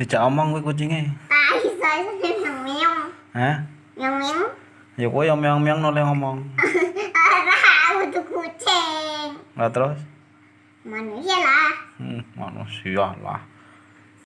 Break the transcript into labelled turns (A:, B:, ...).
A: Dijak omong kuwi kucinge.
B: Ah, iso iso meong meong.
A: Hah?
B: Meong meong.
A: Ya kowe yang meong-meong noleh ngomong.
B: Ora, aku kucing.
A: Lah terus?
B: Manusia lah.
A: Hmm, manusia lah.